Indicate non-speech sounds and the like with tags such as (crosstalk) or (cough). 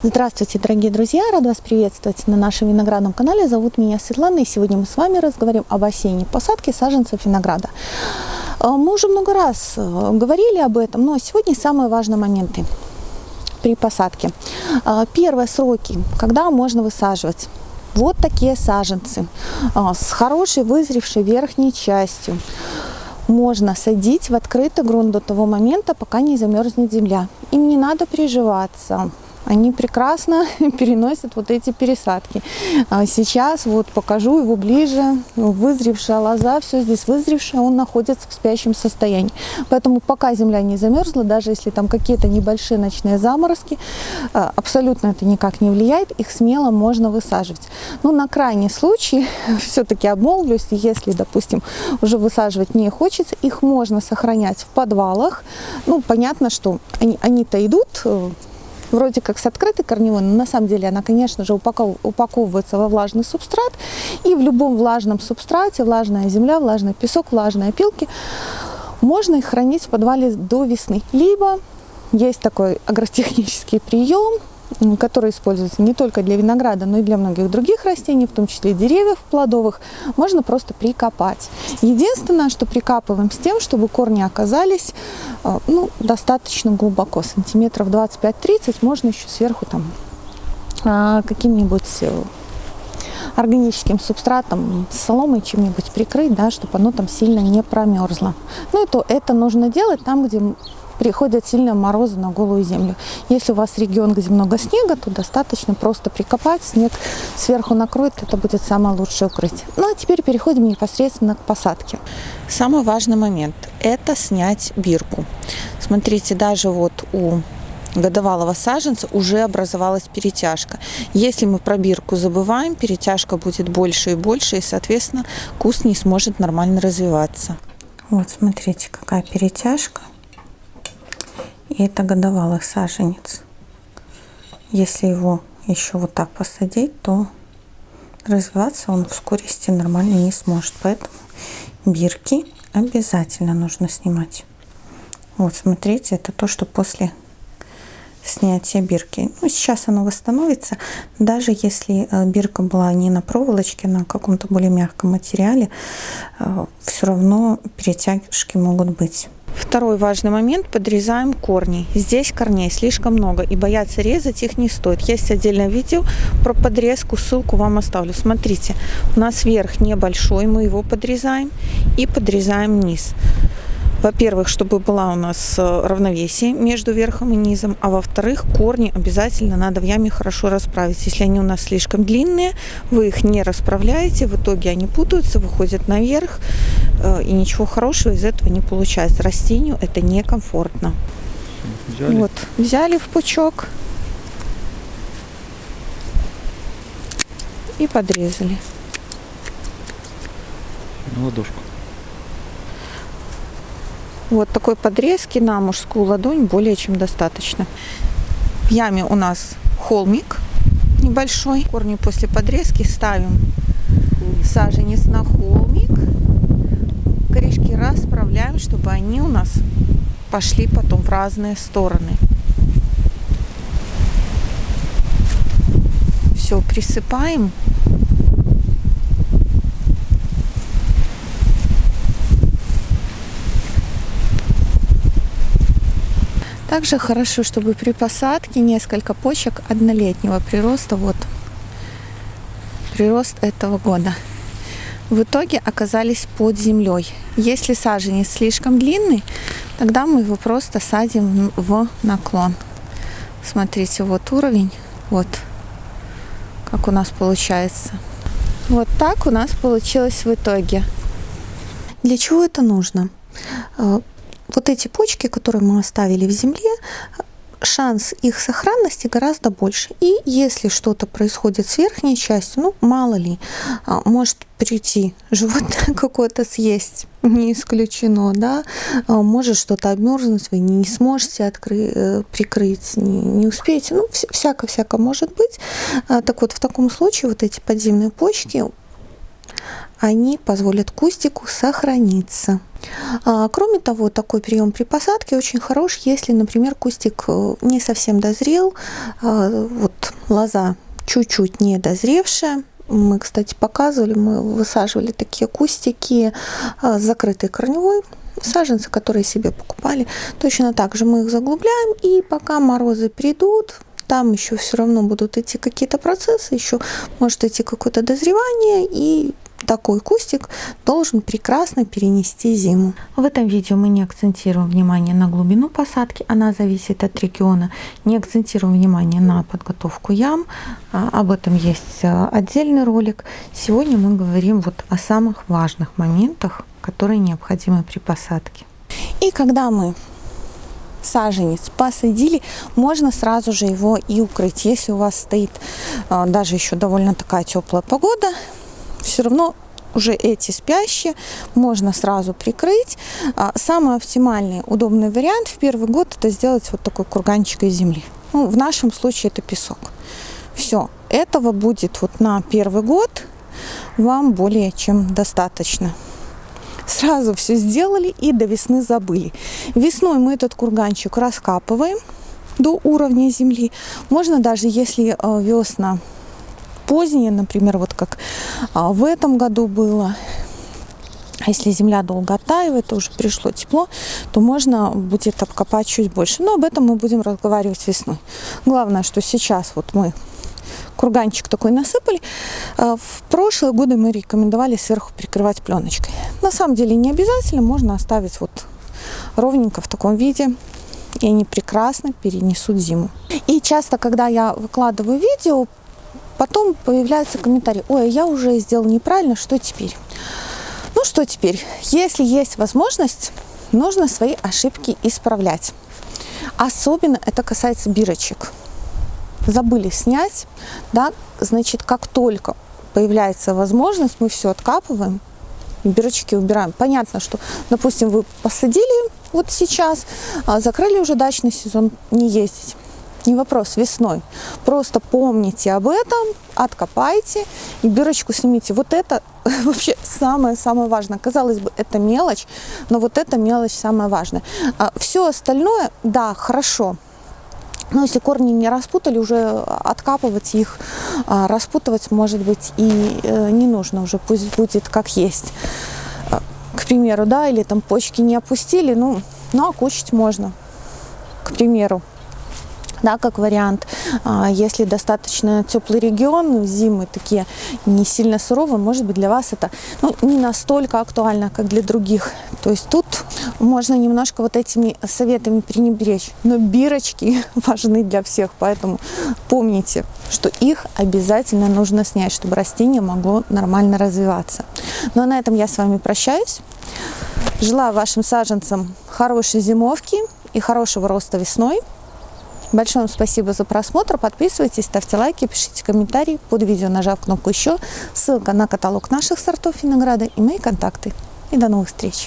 Здравствуйте, дорогие друзья! Рада вас приветствовать на нашем виноградном канале. Зовут меня Светлана, и сегодня мы с вами разговариваем об осенней посадке саженцев винограда. А, мы уже много раз э, говорили об этом, но сегодня самые важные моменты при посадке. А, первые сроки, когда можно высаживать. Вот такие саженцы а, с хорошей вызревшей верхней частью можно садить в открытый грунт до того момента, пока не замерзнет земля. Им не надо приживаться они прекрасно (laughs) переносят вот эти пересадки. А сейчас вот покажу его ближе. Вызревшая лоза, все здесь вызревшее, он находится в спящем состоянии. Поэтому пока земля не замерзла, даже если там какие-то небольшие ночные заморозки, а, абсолютно это никак не влияет, их смело можно высаживать. Ну, на крайний случай, (laughs) все-таки обмолвлюсь, если, допустим, уже высаживать не хочется, их можно сохранять в подвалах. Ну, понятно, что они-то они идут э, вроде как с открытой корневой, но на самом деле она, конечно же, упаковывается во влажный субстрат. И в любом влажном субстрате, влажная земля, влажный песок, влажные опилки, можно их хранить в подвале до весны. Либо есть такой агротехнический прием, который используется не только для винограда, но и для многих других растений, в том числе деревьев плодовых, можно просто прикопать. Единственное, что прикапываем с тем, чтобы корни оказались э, ну, достаточно глубоко, сантиметров 25-30, можно еще сверху там а, каким-нибудь э, органическим субстратом, соломой чем-нибудь прикрыть, да, чтобы оно там сильно не промерзло. Ну и то это нужно делать там, где приходят сильные морозы на голую землю. Если у вас регион, где много снега, то достаточно просто прикопать, снег сверху накроет, это будет самое лучшее укрытие. Ну а теперь переходим непосредственно к посадке. Самый важный момент – это снять бирку. Смотрите, даже вот у годовалого саженца уже образовалась перетяжка. Если мы про бирку забываем, перетяжка будет больше и больше, и, соответственно, куст не сможет нормально развиваться. Вот, смотрите, какая перетяжка. И это годовалый саженец. Если его еще вот так посадить, то развиваться он в скорости нормально не сможет. Поэтому бирки обязательно нужно снимать. Вот, смотрите, это то, что после снятия бирки. Ну, сейчас оно восстановится. Даже если э, бирка была не на проволочке, а на каком-то более мягком материале, э, все равно перетяжки могут быть. Второй важный момент – подрезаем корни. Здесь корней слишком много, и бояться резать их не стоит. Есть отдельное видео про подрезку, ссылку вам оставлю. Смотрите, у нас верх небольшой, мы его подрезаем и подрезаем низ. Во-первых, чтобы была у нас э, равновесие между верхом и низом, а во-вторых, корни обязательно надо в яме хорошо расправить. Если они у нас слишком длинные, вы их не расправляете, в итоге они путаются, выходят наверх, и ничего хорошего из этого не получается. Растению это некомфортно. Взяли. Вот, взяли в пучок и подрезали. На ладошку. Вот такой подрезки на мужскую ладонь более чем достаточно. В яме у нас холмик небольшой. Корни после подрезки ставим саженец на холмик. Корешки расправляем, чтобы они у нас пошли потом в разные стороны. Все, присыпаем Также хорошо, чтобы при посадке несколько почек однолетнего прироста, вот прирост этого года, в итоге оказались под землей. Если саженец слишком длинный, тогда мы его просто садим в наклон. Смотрите, вот уровень, вот как у нас получается. Вот так у нас получилось в итоге. Для чего это нужно? Э, вот эти почки, которые мы оставили в земле, шанс их сохранности гораздо больше. И если что-то происходит с верхней частью, ну, мало ли, а, может прийти животное (laughs) какое-то съесть, не исключено, да, а, может что-то обмерзнуть, вы не сможете открыть, э, прикрыть, не, не успеете, ну, всяко-всяко может быть. А, так вот, в таком случае вот эти подземные почки они позволят кустику сохраниться. А, кроме того, такой прием при посадке очень хорош, если, например, кустик э, не совсем дозрел, а, вот лоза чуть-чуть не дозревшая, мы, кстати, показывали, мы высаживали такие кустики а, закрытой корневой, саженцы, которые себе покупали. Точно так же мы их заглубляем, и пока морозы придут, там еще все равно будут идти какие-то процессы, еще может идти какое-то дозревание, и такой кустик должен прекрасно перенести зиму. В этом видео мы не акцентируем внимание на глубину посадки, она зависит от региона. Не акцентируем внимание на подготовку ям, а, об этом есть а, отдельный ролик. Сегодня мы говорим вот о самых важных моментах, которые необходимы при посадке. И когда мы саженец посадили, можно сразу же его и укрыть. Если у вас стоит а, даже еще довольно такая теплая погода, все равно уже эти спящие можно сразу прикрыть. А, самый оптимальный, удобный вариант в первый год это сделать вот такой курганчик из земли. Ну, в нашем случае это песок. Все, этого будет вот на первый год вам более чем достаточно. Сразу все сделали и до весны забыли. Весной мы этот курганчик раскапываем до уровня земли. Можно даже, если э, весна поздние, например, вот как а, в этом году было. Если земля долго оттаивает, уже пришло тепло, то можно будет обкопать чуть больше. Но об этом мы будем разговаривать весной. Главное, что сейчас вот мы курганчик такой насыпали. А, в прошлые годы мы рекомендовали сверху прикрывать пленочкой. На самом деле не обязательно, можно оставить вот ровненько в таком виде и они прекрасно перенесут зиму. И часто, когда я выкладываю видео Потом появляется комментарий, ой, я уже сделал неправильно, что теперь? Ну что теперь? Если есть возможность, нужно свои ошибки исправлять. Особенно это касается бирочек. Забыли снять, да, значит, как только появляется возможность, мы все откапываем, бирочки убираем. Понятно, что, допустим, вы посадили вот сейчас, а закрыли уже дачный сезон, не ездить не вопрос, весной. Просто помните об этом, откопайте и дырочку снимите. Вот это (laughs) вообще самое-самое важное. Казалось бы, это мелочь, но вот эта мелочь самая важная. А все остальное, да, хорошо. Но если корни не распутали, уже откапывать их, а, распутывать, может быть, и э, не нужно уже, пусть будет как есть. А, к примеру, да, или там почки не опустили, ну, ну окучить можно, к примеру да, как вариант. А, если достаточно теплый регион, зимы такие не сильно суровые, может быть для вас это ну, не настолько актуально, как для других. То есть тут можно немножко вот этими советами пренебречь. Но бирочки (laughs) важны для всех, поэтому помните, что их обязательно нужно снять, чтобы растение могло нормально развиваться. Ну а на этом я с вами прощаюсь. Желаю вашим саженцам хорошей зимовки и хорошего роста весной. Большое вам спасибо за просмотр. Подписывайтесь, ставьте лайки, пишите комментарии под видео, нажав кнопку «Еще». Ссылка на каталог наших сортов винограда и мои контакты. И до новых встреч!